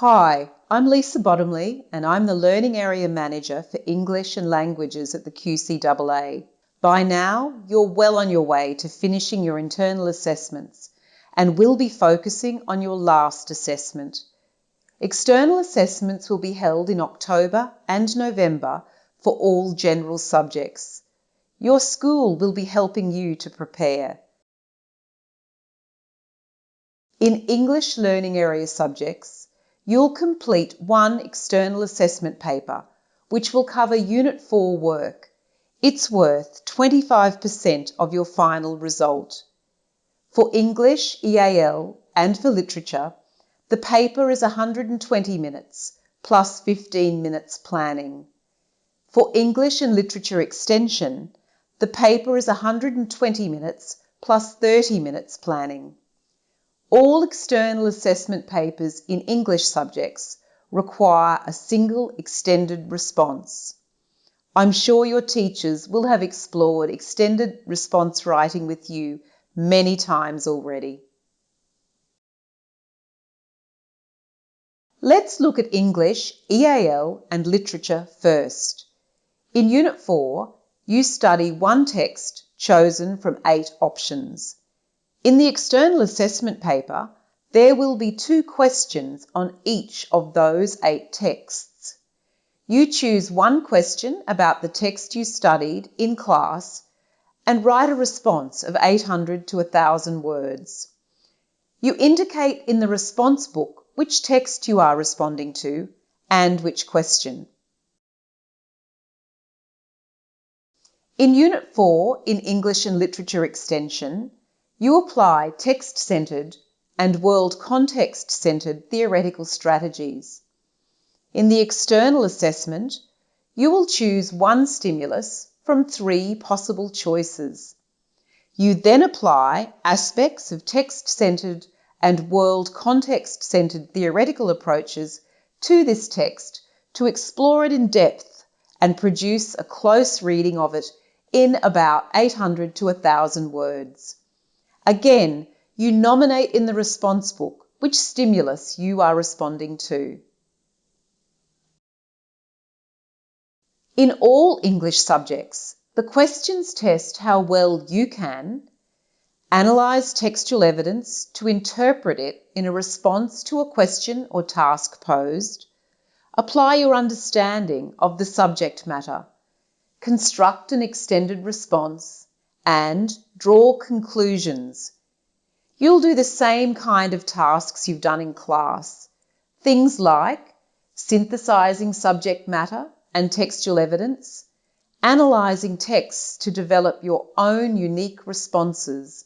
Hi, I'm Lisa Bottomley and I'm the Learning Area Manager for English and Languages at the QCAA. By now, you're well on your way to finishing your internal assessments and will be focusing on your last assessment. External assessments will be held in October and November for all general subjects. Your school will be helping you to prepare. In English Learning Area subjects, you'll complete one external assessment paper, which will cover Unit 4 work. It's worth 25% of your final result. For English, EAL, and for literature, the paper is 120 minutes plus 15 minutes planning. For English and Literature Extension, the paper is 120 minutes plus 30 minutes planning. All external assessment papers in English subjects require a single extended response. I'm sure your teachers will have explored extended response writing with you many times already. Let's look at English, EAL and literature first. In Unit 4, you study one text chosen from eight options. In the external assessment paper, there will be two questions on each of those eight texts. You choose one question about the text you studied in class and write a response of 800 to 1000 words. You indicate in the response book which text you are responding to and which question. In Unit 4 in English and Literature Extension, you apply text-centred and world context-centred theoretical strategies. In the external assessment, you will choose one stimulus from three possible choices. You then apply aspects of text-centred and world context-centred theoretical approaches to this text to explore it in depth and produce a close reading of it in about 800 to 1000 words. Again, you nominate in the response book which stimulus you are responding to. In all English subjects, the questions test how well you can analyse textual evidence to interpret it in a response to a question or task posed, apply your understanding of the subject matter, construct an extended response, and draw conclusions. You'll do the same kind of tasks you've done in class. Things like synthesizing subject matter and textual evidence, analysing texts to develop your own unique responses,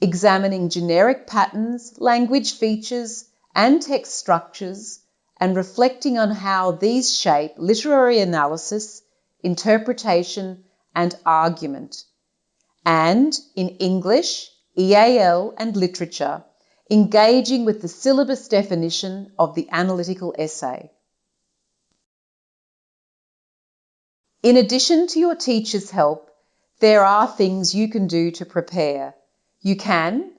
examining generic patterns, language features, and text structures, and reflecting on how these shape literary analysis, interpretation, and argument and in English, EAL and literature, engaging with the syllabus definition of the analytical essay. In addition to your teacher's help, there are things you can do to prepare. You can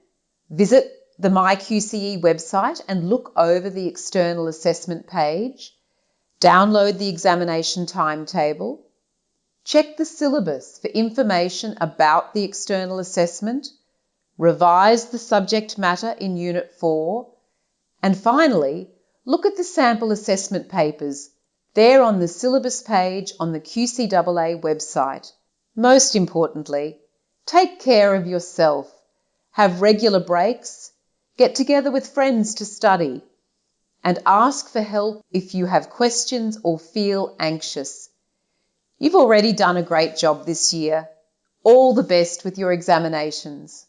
visit the MyQCE website and look over the external assessment page, download the examination timetable, Check the syllabus for information about the external assessment, revise the subject matter in Unit 4, and finally, look at the sample assessment papers. They're on the syllabus page on the QCAA website. Most importantly, take care of yourself. Have regular breaks, get together with friends to study, and ask for help if you have questions or feel anxious. You've already done a great job this year. All the best with your examinations.